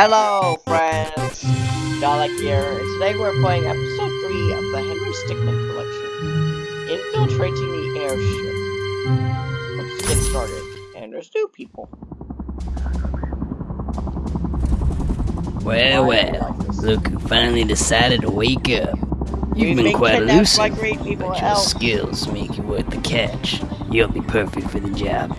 Hello, friends! Dalek here, and today we're playing episode 3 of the Henry Stickmin collection, Infiltrating the Airship. Let's get started. And there's two people. Well, well, look who finally decided to wake up. You've been, quite elusive, but your else. skills make you worth the catch. You'll be perfect for the job.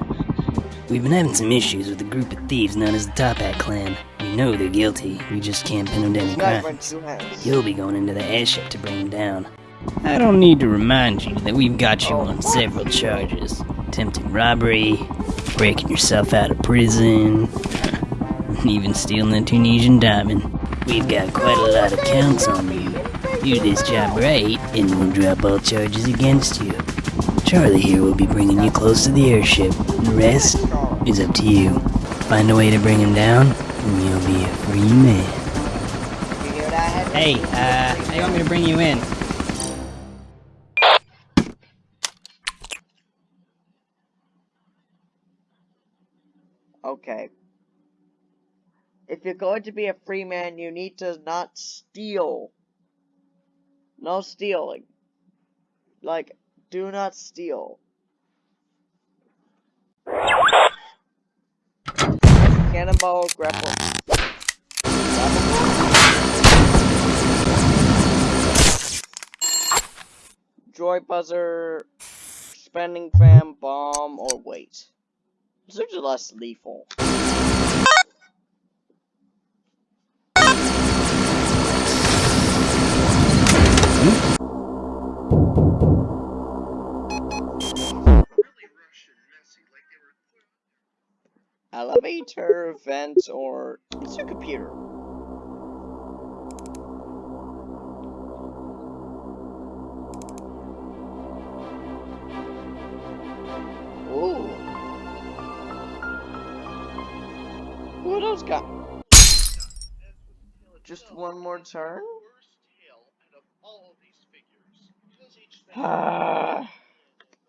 We've been having some issues with a group of thieves known as the Top Hat Clan. Know they're guilty, we just can't pin them to any crimes. You'll be going into the airship to bring them down. I don't need to remind you that we've got you on several charges. Attempted robbery, breaking yourself out of prison, and even stealing a Tunisian diamond. We've got quite a lot of counts on you. Do this job right, and we'll drop all charges against you. Charlie here will be bringing you close to the airship. The rest is up to you. Find a way to bring him down, and you'll be a free man. You hear that? Hey, uh, how you want me to bring you in? Okay. If you're going to be a free man, you need to not steal. No stealing. Like, do not steal. Cannonball, grapple. Joy buzzer, spending fan, bomb, or wait. These are less lethal. Elevator, vent, or it's your computer. Just one more turn? Ah.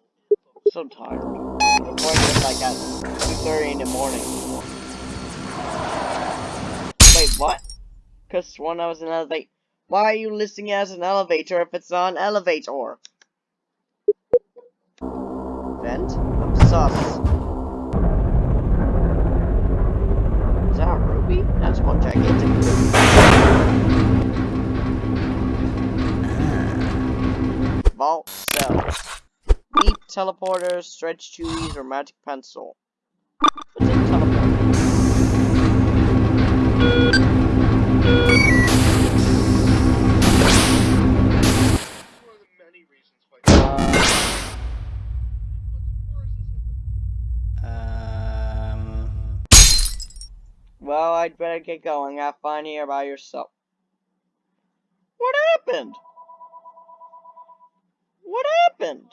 so tired. I'm to like at 2.30 in the morning. Wait, what? Cause one I was an elevator. Why are you listing as an elevator if it's not an elevator? Vent? I'm sus. That's one gigantic. Vault cells. Deep teleporters, stretch chewies, or magic pencil. Better get going. Have fun here by yourself. What happened? What happened?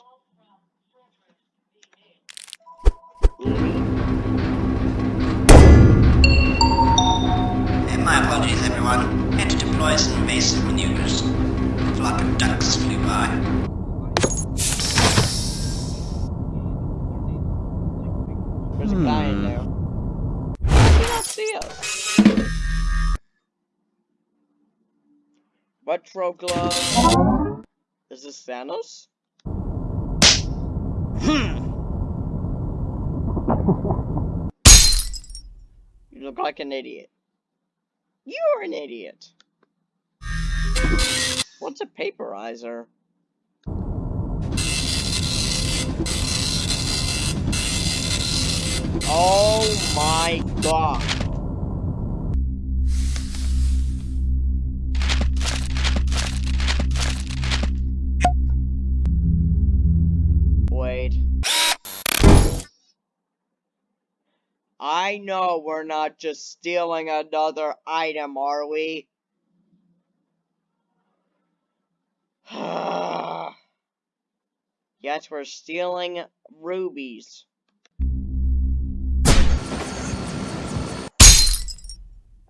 Uh, My apologies, everyone. Had to deploy some invasive maneuvers. A flock of ducks flew by. There's a guy in Hmm. there. He don't see us. Retro glove. Is this Thanos? hmm. You look like an idiot. You're an idiot. What's a paperizer? Oh my god. I know we're not just stealing another item, are we? yes, we're stealing rubies.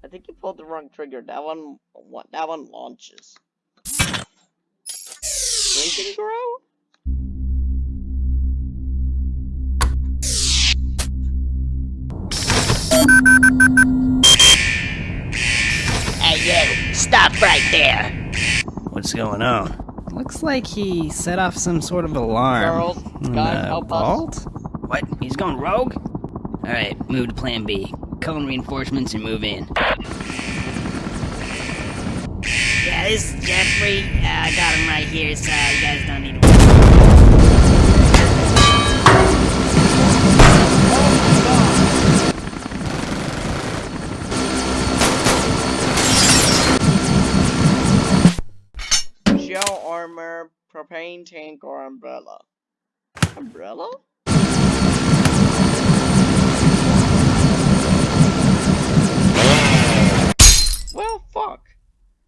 I think you pulled the wrong trigger. That one, what? That one launches. Drink grow? Right there. What's going on? Looks like he set off some sort of alarm. Charles, in guys, the help us. What? He's going rogue? Alright, move to plan B. Call in reinforcements and move in. Yeah, this is Jeffrey. Uh, I got him right here, so you guys don't need to armor, propane tank, or umbrella. Umbrella? Well, fuck.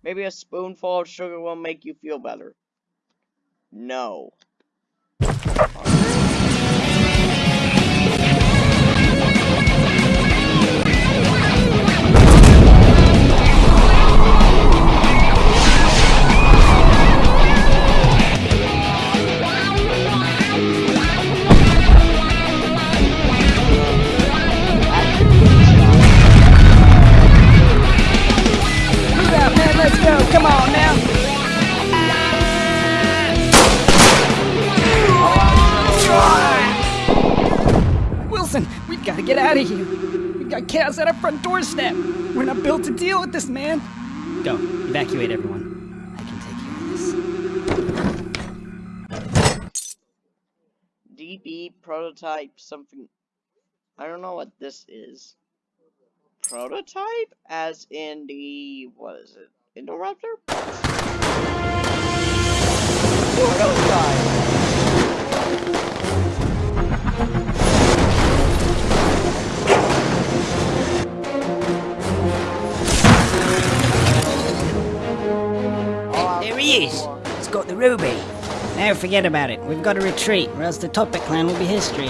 Maybe a spoonful of sugar will make you feel better. No. Prototype something. I don't know what this is. Prototype? As in the. What is it? Indoraptor? Prototype! There he is. He's got the ruby. Now forget about it. We've got to retreat, or else the Top Hat clan will be history.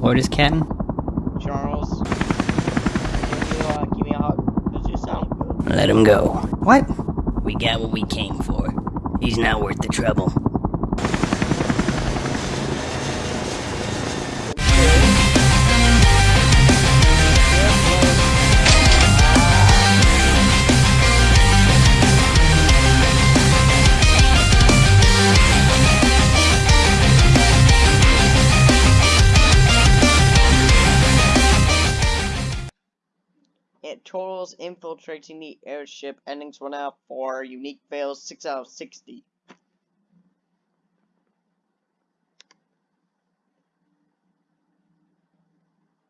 Orders, Captain? Charles. Can you, uh, give me a hug? Does you sound good? Let him go. What? We got what we came for. He's not worth the trouble. Infiltrating the airship. Endings 1 out of 4. Unique fails 6 out of 60.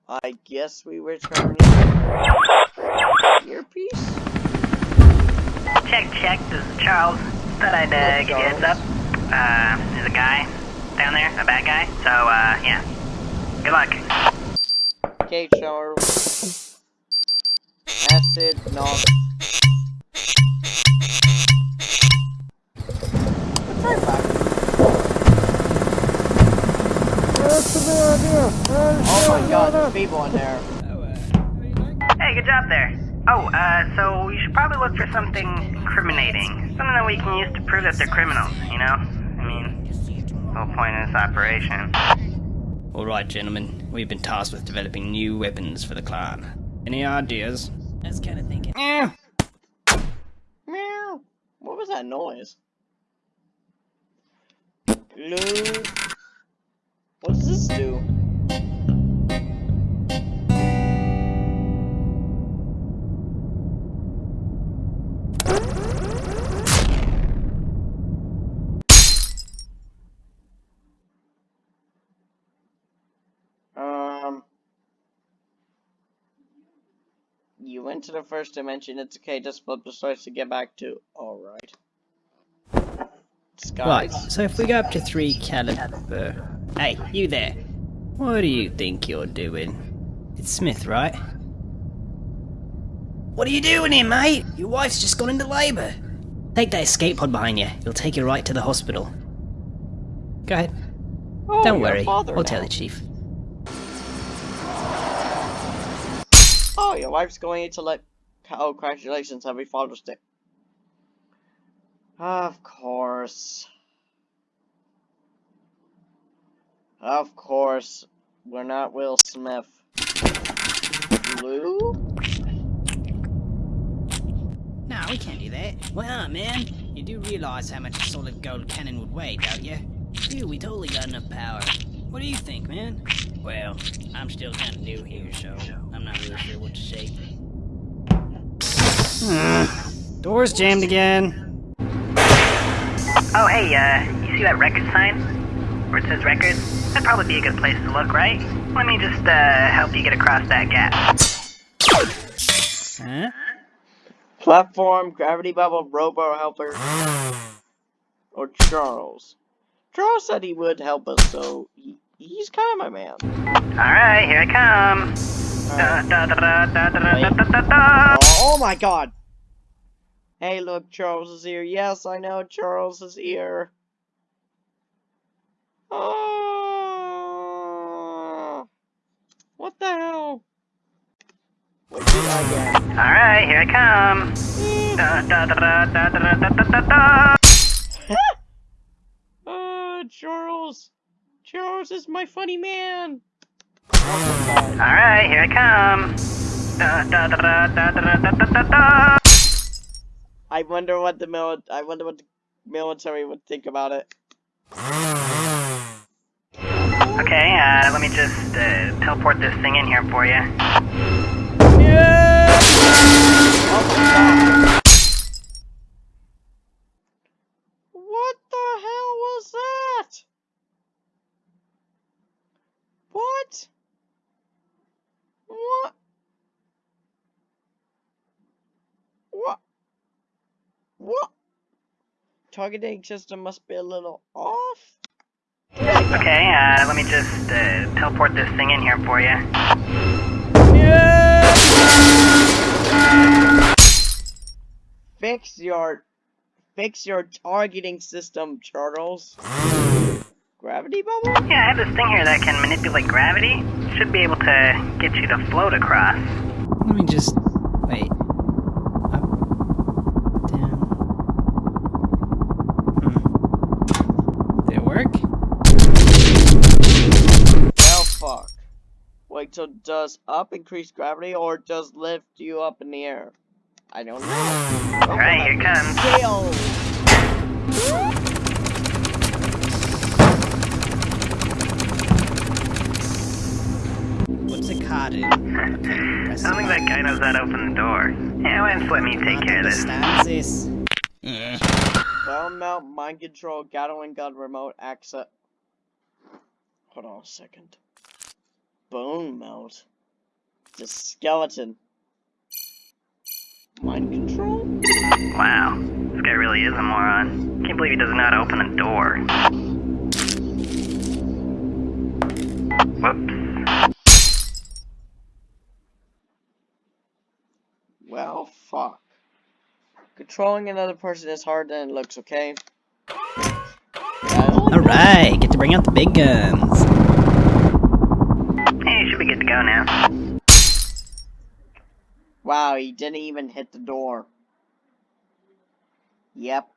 I guess we return earpiece? Check, check. This is Charles. Thought I'd uh, give you a heads up. Uh, there's a guy down there, a bad guy. So, uh, yeah. Good luck. Okay, Charles. Acid, knock. Right back. Oh my god, there's people in there. Hey, good job there. Oh, uh, so you should probably look for something incriminating. Something that we can use to prove that they're criminals, you know? I mean, the whole point of this operation. Alright, gentlemen. We've been tasked with developing new weapons for the clan. Any ideas? I was kind of thinking. Eh. Meow. What was that noise? Glue. What does this do? You went to the first dimension. It's okay. Just flip the switch to get back to. All right. So if we go up to 3 caliber... Hey, you there. What do you think you're doing? It's Smith, right? What are you doing here, mate? Your wife's just gone into labor. Take that escape pod behind you. It'll take you right to the hospital. Go ahead. Oh, Don't worry. I'll tell the chief. Oh, your wife's going to let. Oh, congratulations, happy Father's Day. Of course. Of course. We're not Will Smith. Blue? No, we can't do that. Well, man, you do realize how much a solid gold cannon would weigh, don't you? Dude, we totally got enough power. What do you think, man? Well, I'm still kind of new here, so I'm not really sure what to say. door's jammed again. Oh, hey, uh, you see that record sign? Where it says record? That'd probably be a good place to look, right? Let me just, uh, help you get across that gap. Huh? Platform, Gravity Bubble, Robo Helper, or Charles. Charles said he would help us, so he, he's kind of my man. Alright, here I come. Da, da, da, da, da, da, da, da, da, da. Oh my god! Hey, look, Charles is here. Yes, I know Charles is here. Oh, what the hell? What did I get? Alright, here I come. Da, da, da, da, da, da, da, da, da, da. Uh, Charles. Charles is my funny man. All right, here I come. Da, da, da, I wonder what the mil I wonder what the military would think about it. Okay, uh, let me just uh, teleport this thing in here for you. Yeah! Oh, Targeting system must be a little off. Okay, uh, let me just uh, teleport this thing in here for you. Fix your fix your targeting system, Charles. Gravity bubble? Yeah, I have this thing here that can manipulate gravity. Should be able to get you to float across. Let me just. Wait, so does up increase gravity or does lift you up in the air? I don't know. Alright, here comes. Scale. What's a card in? Okay, press I don't think that guy knows how to open the door. Yeah, why don't let me take care of this? Understands this. Yeah. Bone melt, mind control, Gatling gun, remote access. Hold on a second. Bone melt. The skeleton. Mind control? Wow, this guy really is a moron. Can't believe he doesn't know how to open a door. Whoops. Well, fuck. Controlling another person is harder than it looks, okay? Alright, get to bring out the big guns. Wow, he didn't even hit the door. Yep.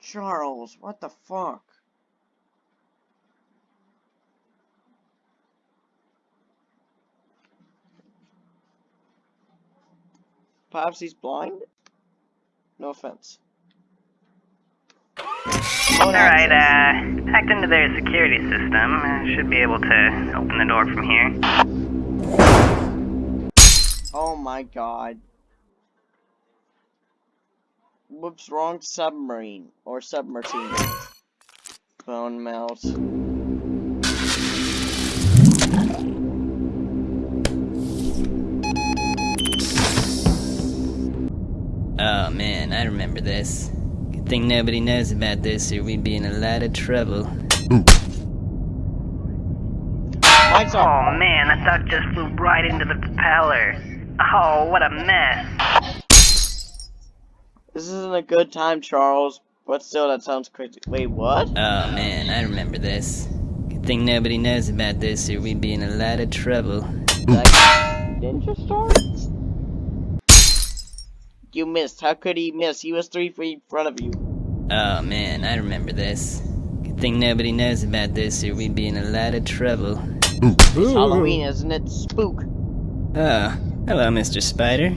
Charles, what the fuck? Perhaps he's blind? No offense. Alright, uh, hacked into their security system. Uh, should be able to open the door from here. Oh my god. Whoops, wrong submarine. Or submarine. Bone melt. Oh man, I remember this. Good thing nobody knows about this or we'd be in a lot of trouble. Oh man, that duck just flew right into the propeller. Oh, what a mess. This isn't a good time, Charles. But still, that sounds crazy. Wait, what? Oh man, I remember this. Good thing nobody knows about this or we'd be in a lot of trouble. Like, Ninja Star? You missed. How could he miss? He was three feet in front of you. Oh man, I remember this. Good thing nobody knows about this, or we'd be in a lot of trouble. It's Halloween, isn't it? Spook. Oh, hello, Mr. Spider.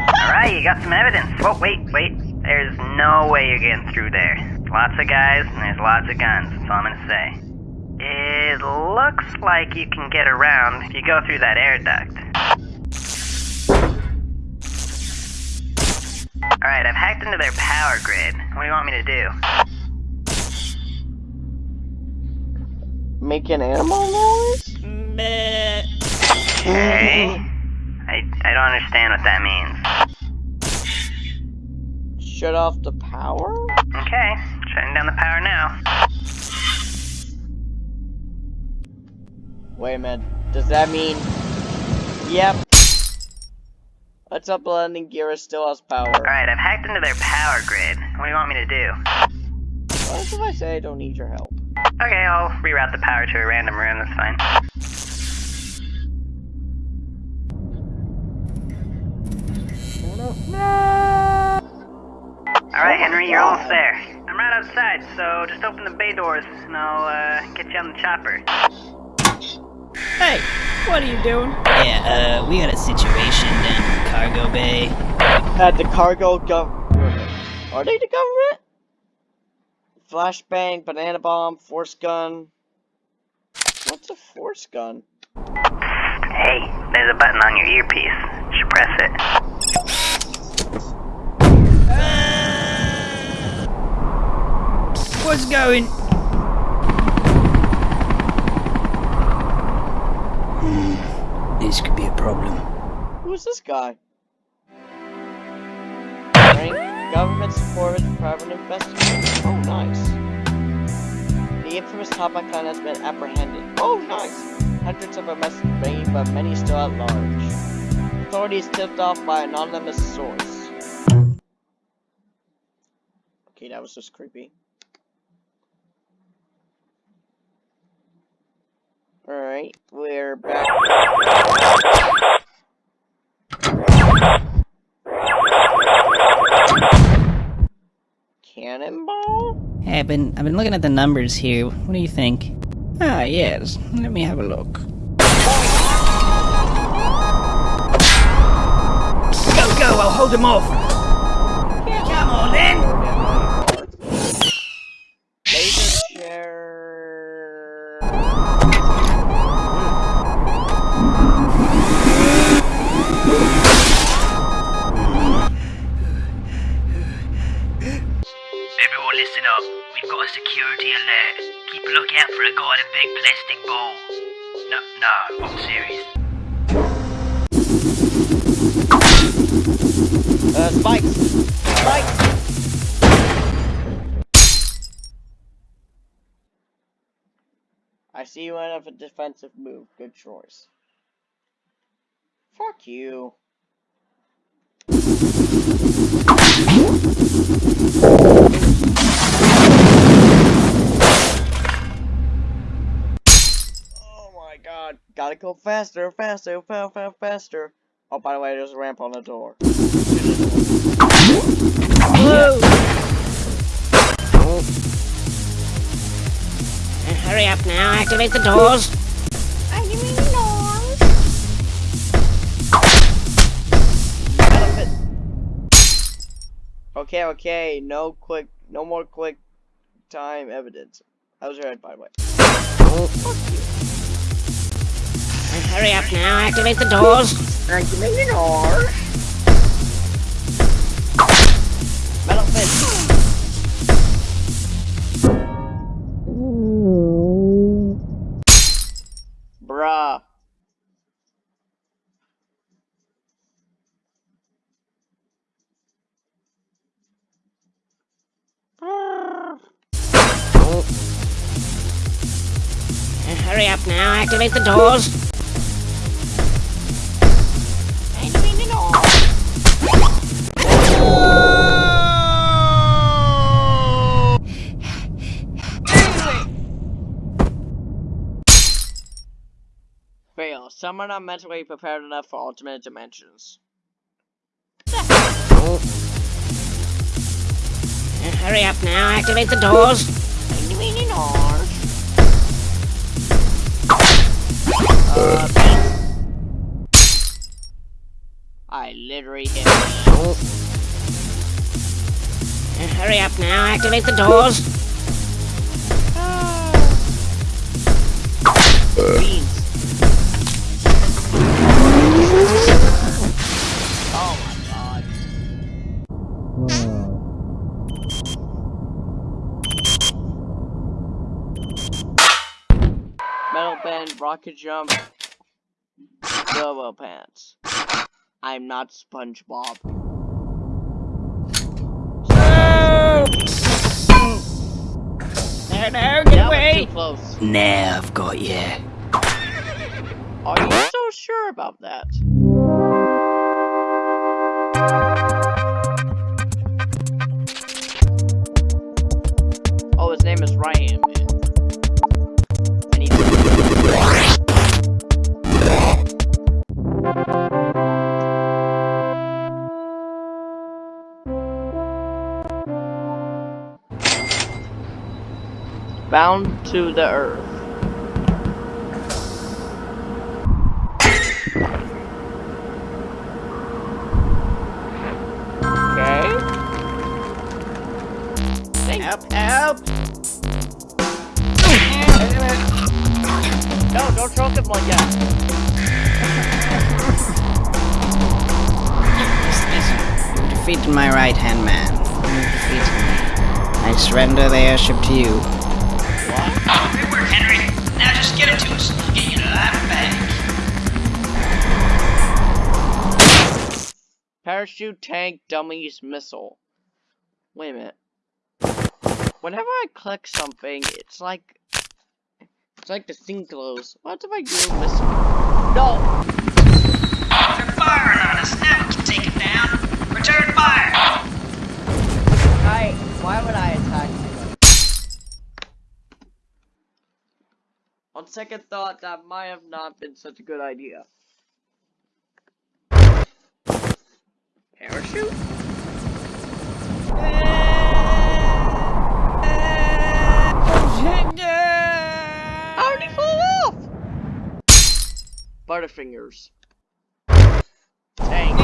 Alright, you got some evidence. Oh, wait, wait. There's no way you're getting through there. Lots of guys, and there's lots of guns. That's all I'm gonna say. It looks like you can get around if you go through that air duct. Alright, I've hacked into their power grid. What do you want me to do? Make an animal noise? Meh. Okay. I, I don't understand what that means. Shut off the power? Okay, shutting down the power now. Wait a minute. Does that mean... Yep. What's up, landing gear still has power. Alright, I've hacked into their power grid. What do you want me to do? What if I say I don't need your help? Okay, I'll reroute the power to a random room, that's fine. Alright, Henry, you're almost there. I'm right outside, so just open the bay doors and I'll uh, get you on the chopper. Hey, what are you doing? Yeah, uh, we got a situation down in the cargo bay. At the cargo government. Are they the government? Flashbang, banana bomb, force gun. What's a force gun? Hey, there's a button on your earpiece. You should press it. What's going? Hmm, this could be a problem. Who's this guy? Rank, government supported private investigation. Oh, nice. The infamous Top Hat Clan has been apprehended. Oh, nice. Hundreds of arrests made, but many still at large. Authorities tipped off by anonymous source. Okay, that was just creepy. Alright, we're back. Cannonball? Hey, I've been I've been looking at the numbers here. What do you think? Ah, yes. Let me have a look. Go, go! I'll hold him off. Come on, then. Plastic ball. No, no, I'm serious. Uh, spikes! Spikes! I see you went up a defensive move. Good choice. Fuck you. God. Gotta go faster, faster, fa fa faster. Oh, by the way, there's a ramp on the door. Uh, hurry up now, activate the doors. Okay, okay, no quick, no more quick time evidence. I was right, by the way. Uh, hurry up now, activate the doors. Activating doors. Metal fist. Bruh. Uh, hurry up now, activate the doors. Some are not mentally prepared enough for ultimate dimensions. oh. uh, hurry up now, activate the doors. Doors. Uh, I literally hit oh. uh, hurry up now, activate the doors. Ah. Beans. Rocket jump, turbo pants. I'm not SpongeBob. No, no, get That away. too close. Now I've got you. Are you so sure about that? Oh, his name is Ryan, bound to the earth. Okay. Thank Help, help. No, don't choke him like that. You defeated my right hand man. You defeated me. I surrender the airship to you. Parachute tank dummies missile. Wait a minute. Whenever I click something, it's like it's like the thing glows. What if I do missile? No. They're firing on us. Now we can take it down. Return fire. I. Why would I attack you? On second thought, that might have not been such a good idea. Parachute? How did he fall off? Butterfingers. Tank.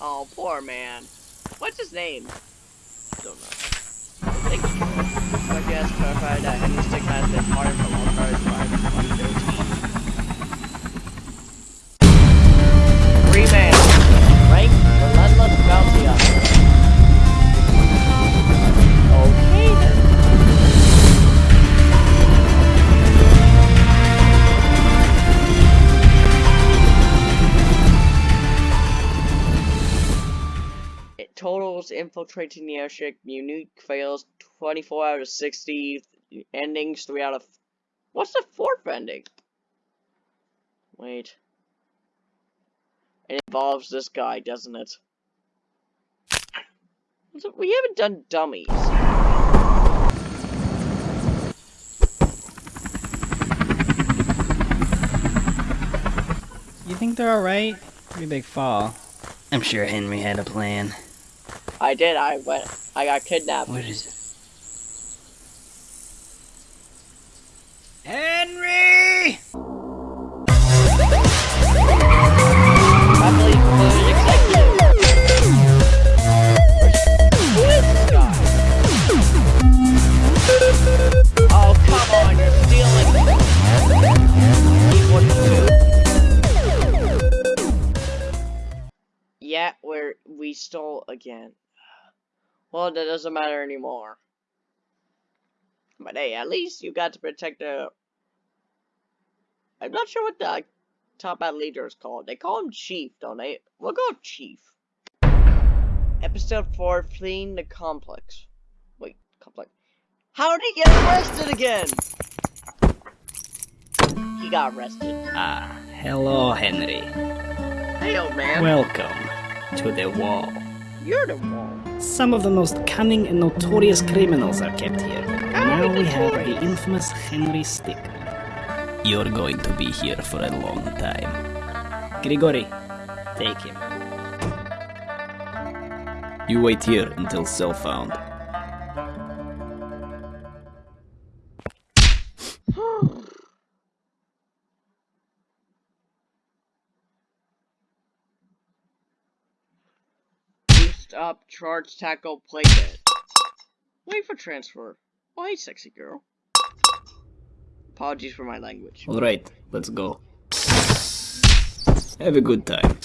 Oh, poor man. What's his name? Don't know. Clarified that Stick has been part Cars Ride 2013. Three man. Rank Relentless Bounty It totals infiltrating the airship, unique fails 24 out of 60, endings 3 out of. What's the fourth ending? Wait. It involves this guy, doesn't it- We haven't done dummies. You think they're alright? Pretty big fall. I'm sure Henry had a plan. I did, I went. I got kidnapped. What is it? Henry! I believe the executive. Who is this guy? Oh, come on, you're stealing. Yeah, we're, we stole again. Well, that doesn't matter anymore. But hey, at least you got to protect the... I'm not sure what the Top Hat leader is called. They call him Chief, don't they? We'll go Chief. Episode 4, Fleeing the Complex. Wait, Complex. How did he get arrested again? He got arrested. Ah, hello, Henry. Hey, old man. Welcome to the wall. You're the one. Some of the most cunning and notorious criminals are kept here. Now now we have the infamous Henry Stick. You're going to be here for a long time. Grigori, take him. You wait here until cell found. Up, charge, tackle, play dead. Wait for transfer. Why, sexy girl? Apologies for my language. Alright, let's go. Have a good time.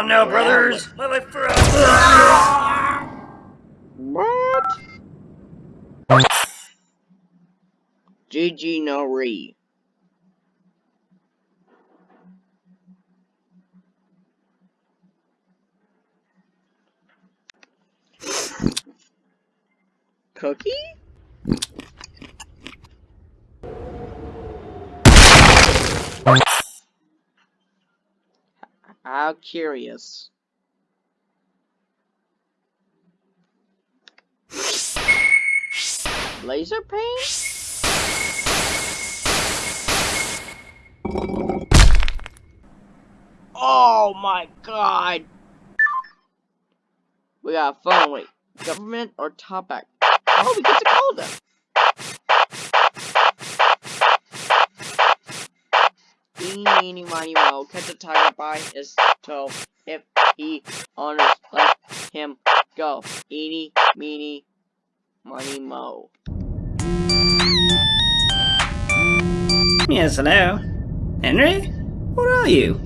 On now, brothers. Let me through. What? GG no re. Cookie? How curious. Laser paint? Oh my god! We got a phone, wait. Government or top Topak? Oh, we get to call them! Eeny, meeny, miny, mo. Catch a tiger by his toe. If he honors, let him go. Eeny, meeny, miny, mo. Yes, hello. Henry? Where are you?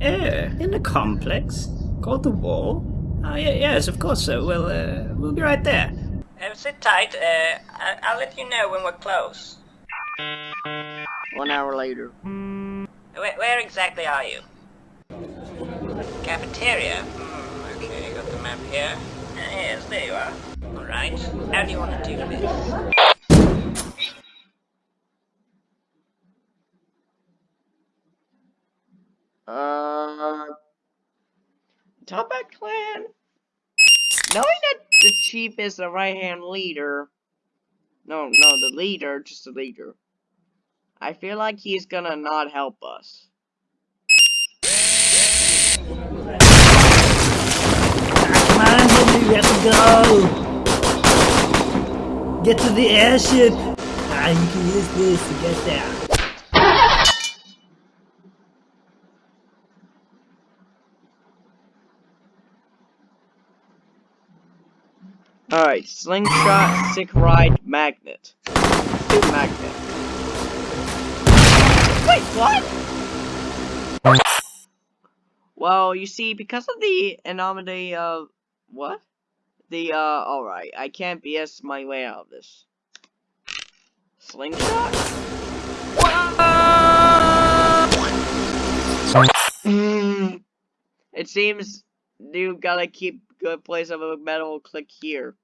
Eh, in the complex? Called the wall? Oh, yeah, yes, of course so. Well, uh, we'll be right there. Uh, sit tight. Uh, I- I'll let you know when we're close. One hour later. Where, where exactly are you? Cafeteria. Hmm, okay, got the map here. Uh, yes, there you are. All right. How do you want to do this? Uh, Top Hat clan. Knowing that the chief is the right hand leader. No, no, the leader, just the leader. I feel like he's gonna not help us. Come on, we have to go! Get to the airship! Ah, you can use this to get there. Alright, slingshot, sick ride, magnet. Magnet. Wait, what? Well, you see, because of the anomaly of what? The uh, alright, I can't BS my way out of this. Slingshot? It seems you gotta keep good place of a metal click here.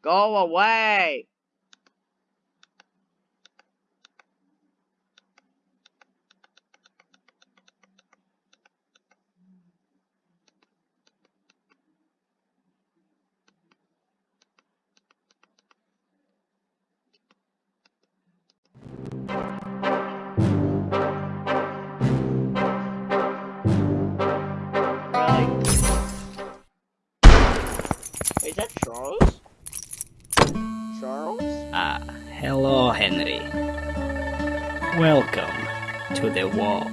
Go away! Is that Charles? Charles? Ah, hello, Henry. Welcome to the wall.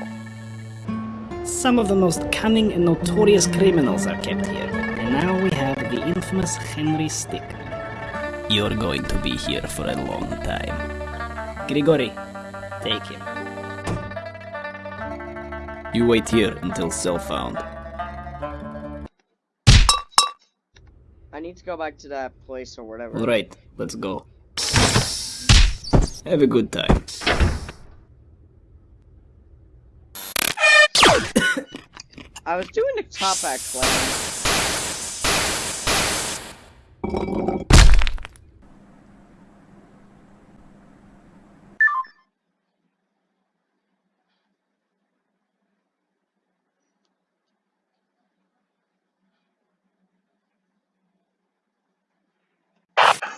Some of the most cunning and notorious criminals are kept here, and now we have the infamous Henry Stick. You're going to be here for a long time. Grigori, take him. You wait here until cell found. I need to go back to that place or whatever. Alright, let's go. Have a good time. I was doing the Top Hat Clan.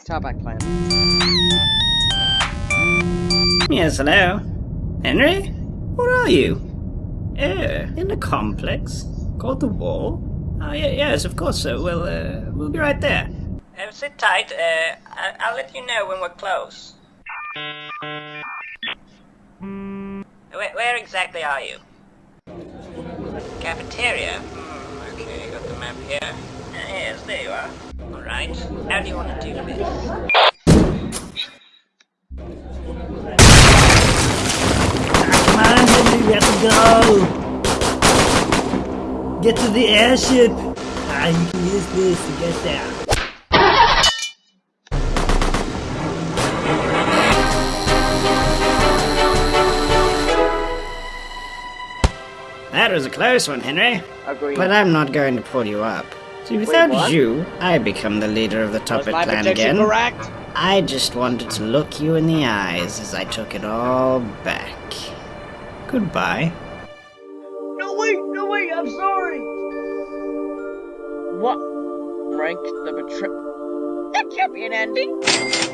Top Hat Clan. Yes, hello. Henry? Where are you? Uh, in the complex? Called the wall? Oh, yeah, yes, of course, sir. We'll, uh, we'll be right there. Uh, sit tight. Uh, I- I'll let you know when we're close. Where, where exactly are you? Cafeteria? Hmm, okay, got the map here. Uh, yes, there you are. Alright, how do you want to do this? Come we have to go! Get to the airship! Ah, you can use this to get there. That was a close one, Henry. Agreed. But I'm not going to pull you up. See, without what? you, I become the leader of the Was Top Hat Clan again. correct? I just wanted to look you in the eyes as I took it all back. Goodbye. No, way! no, way! I'm sorry. What? Rank the betray. That can't be an ending.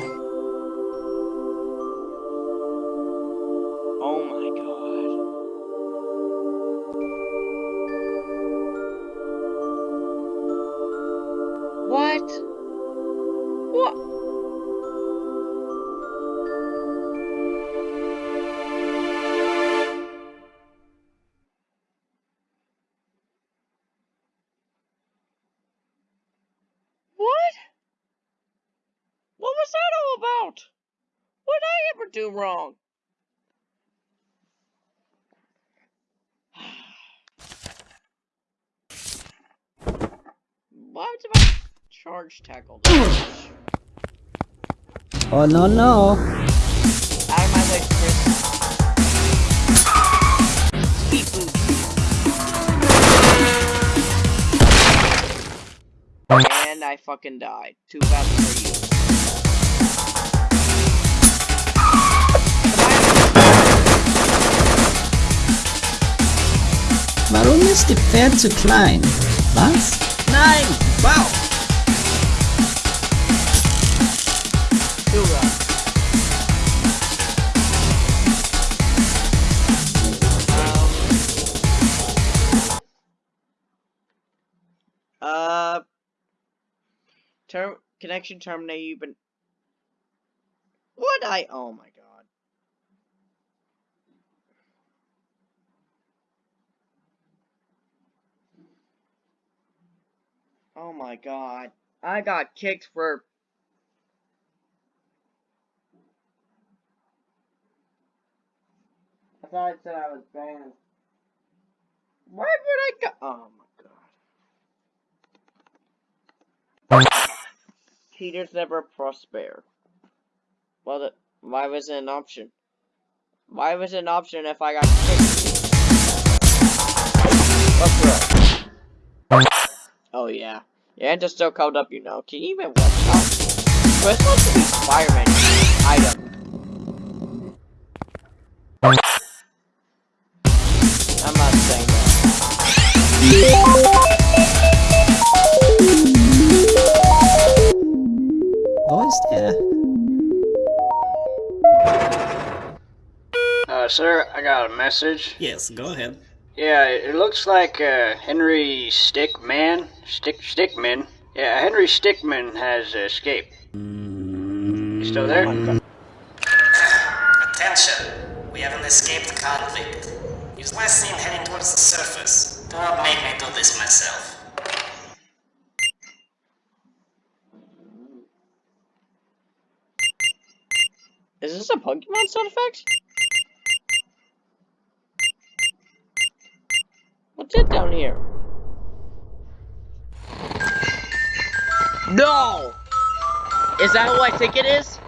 Tackle? much? Oh, no, no. Out of my way, Chris. And I fucking died. Too bad for you. Warum ist die Pferd zu klein? Was? Nein! Wow! Uh, term connection terminated. You've been. What I? Oh my god. Oh my god. I got kicked for thought it said I was banned. Why would I go? Oh my god. Cheaters never prosper. Well, the, why was it an option? Why was it an option if I got kicked? Oh yeah. Yeah, just still called up, you know. Can you even watch out? So it's Spider-Man item. Wo ist? Uh, sir, I got a message. Yes, go ahead. Yeah, it looks like uh, Henry Stickmin, Stick Stickmin. Yeah, Henry Stickmin has escaped. You still there? Attention! We have an escaped convict. He's was last seen heading towards the surface. Do not make me do this myself. Is this a Pokemon sound effect? What's it down here? No! Is that who I think it is?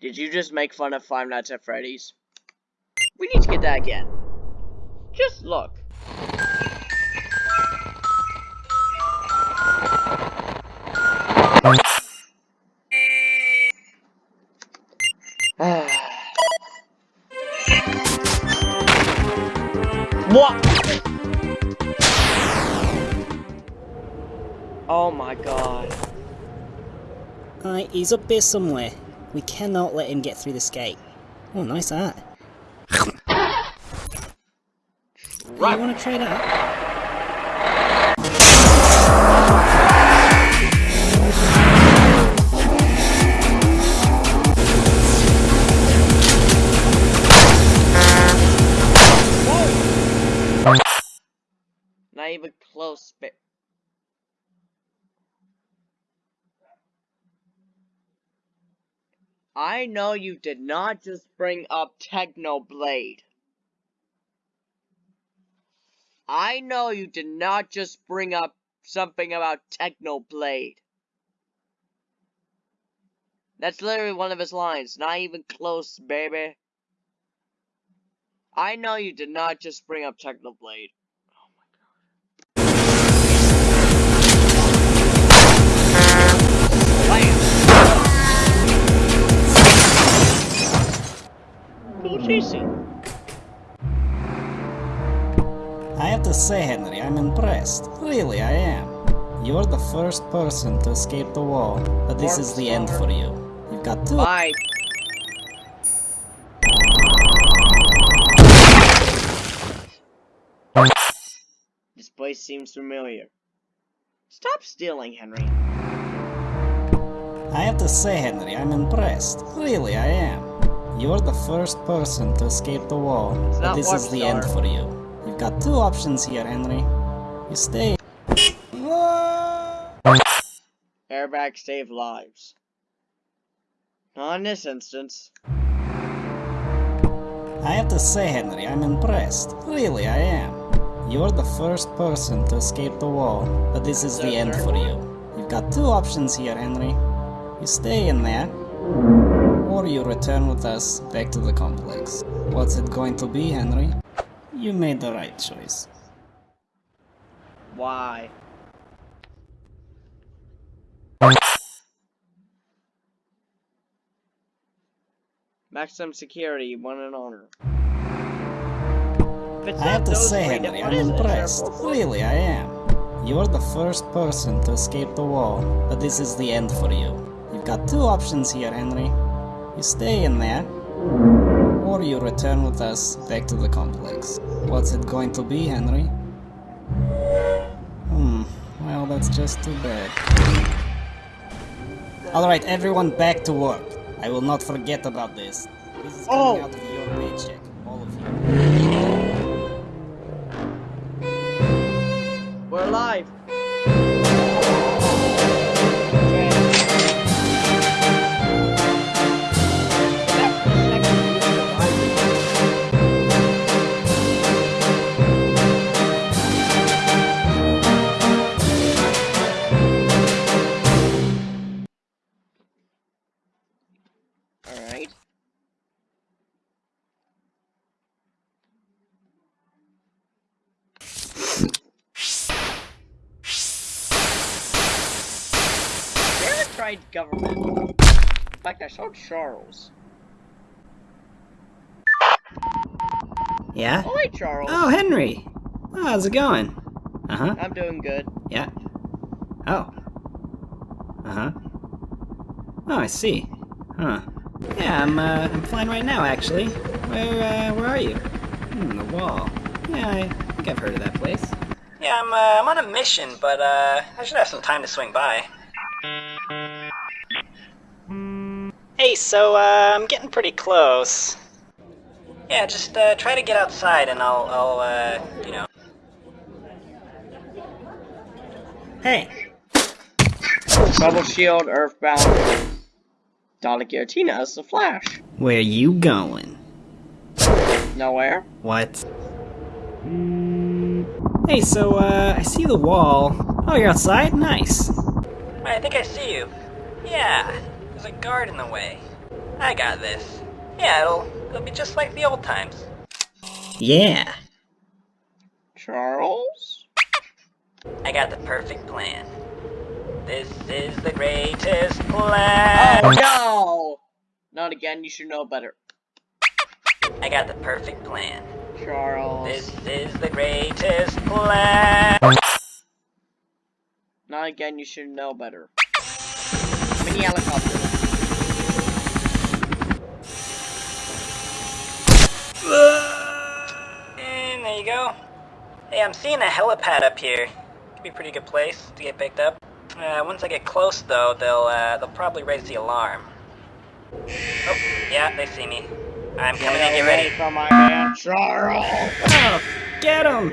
Did you just make fun of Five Nights at Freddy's? We need to get that again. Just look. He's up here somewhere. We cannot let him get through this gate. Oh, nice art. Right. You wanna try that? Not even close, but. I know you did not just bring up Technoblade. I know you did not just bring up something about Technoblade. That's literally one of his lines. Not even close, baby. I know you did not just bring up Technoblade. Who's chasing? I have to say, Henry, I'm impressed. Really, I am. You're the first person to escape the wall, but this is the end for you. You've got two Bye. This place seems familiar. Stop stealing, Henry. I have to say, Henry, I'm impressed. Really, I am. You're the first person to escape the wall, but this is the end for you. You've got two options here, Henry. You stay. Airbags save lives. Not in this instance. I have to say, Henry, I'm impressed. Really, I am. You're the first person to escape the wall, but this is the end for you. You've got two options here, Henry. You stay in there, or you return with us back to the complex. What's it going to be, Henry? You made the right choice. Why? Maximum security, one and honor. I have to say, Henry, I'm impressed. Really, I am. You're the first person to escape the wall, but this is the end for you. You've got two options here, Henry. You stay in there, or you return with us back to the complex. What's it going to be, Henry? Hmm, well, that's just too bad. Alright, everyone back to work. I will not forget about this. This is coming Oh. out of your paycheck, all of you. Never government. In fact, I saw Charles. Yeah? Oh, hey, Charles. Oh, Henry! Oh, how's it going? Uh huh. I'm doing good. Yeah. Oh. Uh huh. Oh, I see. Huh. Yeah, I'm uh, I'm flying right now, actually. Where uh, where are you? Hmm, the wall. Yeah, I think I've heard of that place. Yeah, I'm, uh, I'm on a mission, but, uh, I should have some time to swing by. Hey, so uh, I'm getting pretty close. Yeah, just, uh, try to get outside and I'll, I'll, uh, you know. Hey. Bubble Shield, Earthbound. Donna Giratina as the Flash. Where you going? Nowhere. What? Hey, so uh, I see the wall. Oh, you're outside? Nice. I think I see you. Yeah, there's a guard in the way. I got this. Yeah, it'll, it'll be just like the old times. Yeah. Charles? I got the perfect plan. This is the greatest plan. Oh no! Not again, you should know better. I got the perfect plan. Charles. This is the greatest plan. Now again, you should know better. Mini helicopter. And there you go. Hey, I'm seeing a helipad up here. Could be a pretty good place to get picked up. Uh, once I get close, though, they'll uh, they'll probably raise the alarm. Oh, yeah, they see me. I'm coming in. Get ready. from my man Charles. Oh, get him!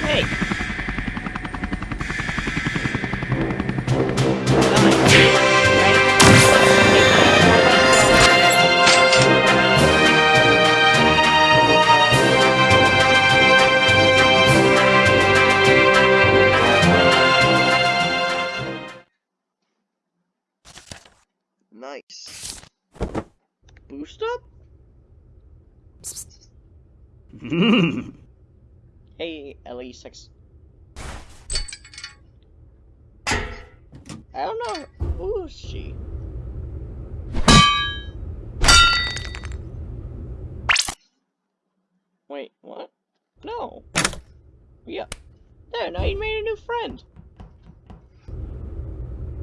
Hey! Hey, LE6. I don't know. Who is she? Wait, what? No. Yeah. There, now you made a new friend.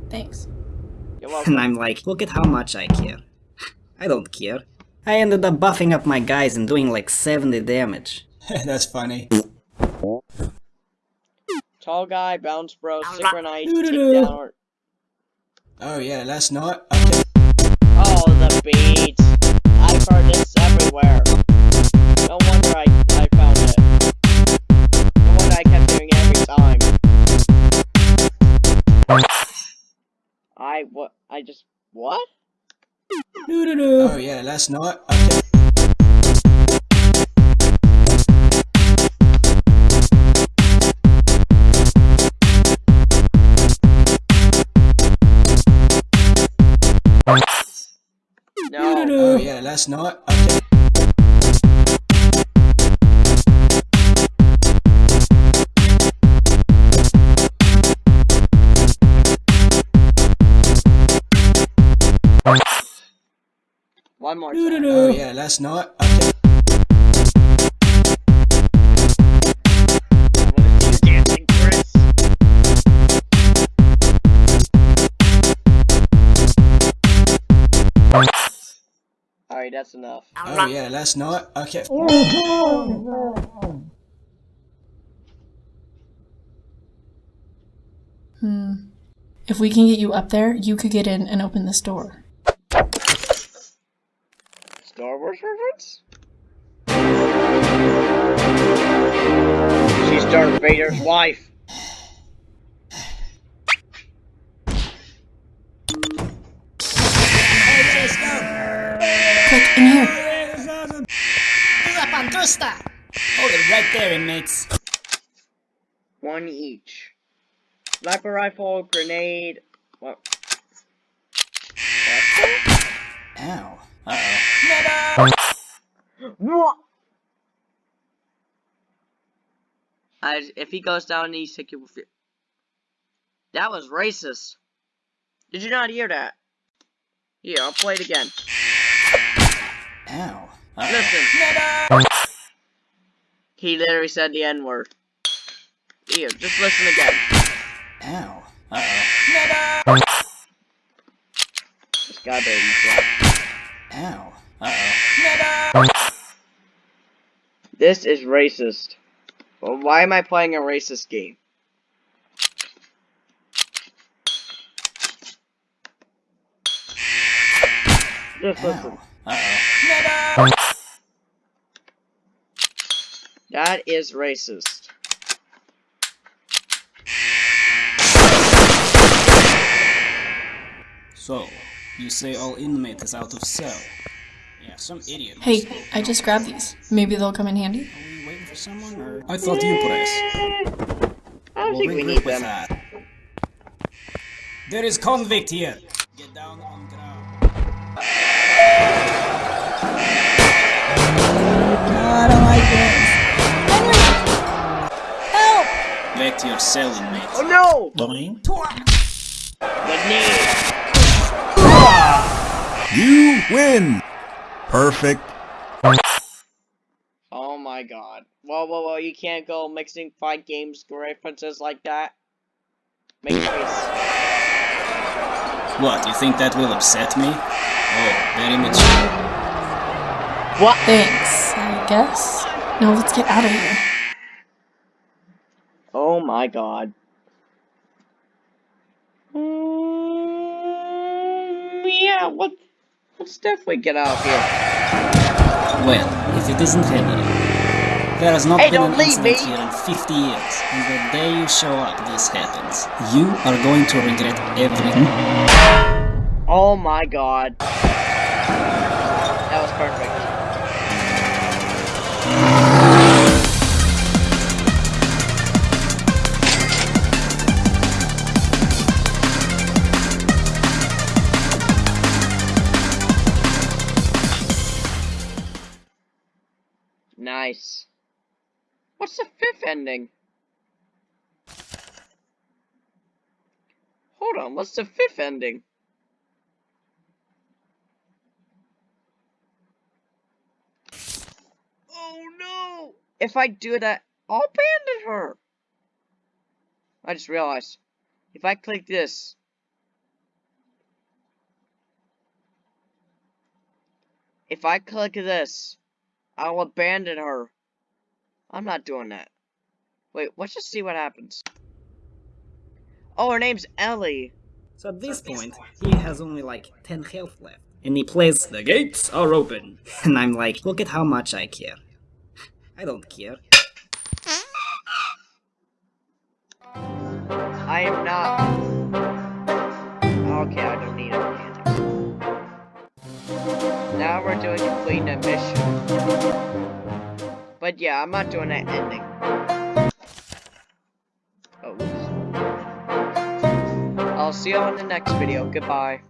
Thanks. You're welcome. And I'm like, look at how much I care. I don't care. I ended up buffing up my guys and doing like 70 damage. That's funny. Tall guy, bounce bro, synchronize, down. Oh yeah, last night. Okay. Oh, the beat. I've heard this everywhere. No wonder I, I found it. No wonder I kept doing it every time. I, what, I just, what? Oh yeah, last night. Okay. No. Oh yeah, last night. Okay. One more time. Oh yeah, last night. Okay. I wanna see you dancing, Chris. Alright, that's enough. Oh yeah, last night. Okay. Hmm. If we can get you up there, you could get in and open this door. Star Wars? She's Darth Vader's wife. Quick, in here. Hold it right there, inmates. One each. Sniper rifle, grenade. What? Ow. Uh-oh. What? I, if he goes down, he's sick. He will. That was racist. Did you not hear that? Here, I'll play it again. Ow. Uh-oh. Listen. He literally said the N word. Here, just listen again. Ow. Uh-oh. This guy baby. Ow. Uh-oh. This is racist. Well, why am I playing a racist game? Just listen. Uh-oh. That is racist. So, you say all inmate is out of cell? Yeah, some idiot. Hey, I just grabbed these. Maybe they'll come in handy. Are we waiting for someone, or...? I thought you put us. I don't We'll think we need them. that. There is convict here. Get down on ground. I don't like this. Help! Back to your cell, inmate. Oh no! Boing. The knee! You win! Perfect. Oh my god. Whoa, whoa, whoa, you can't go mixing five games references like that. Make your face. What, you think that will upset me? Oh, very much. What? Thanks, I guess. Now let's get out of here. Oh my god. Mm, yeah, what? Let's definitely get out of here. Well, if it isn't Henry. There has not Hey, been an incident me. here in 50 years, and the day you show up, this happens. You are going to regret everything. Hmm? Oh my god. That was perfect. Nice. What's the fifth ending? Hold on, what's the fifth ending? Oh no! If I do that, I'll abandon her! I just realized. If I click this. If I click this, I'll abandon her. I'm not doing that. Wait, let's just see what happens. Oh, her name's Ellie. So at this point, he has only like 10 health left. And he plays, The gates are open. And I'm like, Look at how much I care. I don't care. I am not. Okay, I don't we're doing completing a mission. But yeah, I'm not doing that ending. Oh, oops. I'll see you on the next video. Goodbye.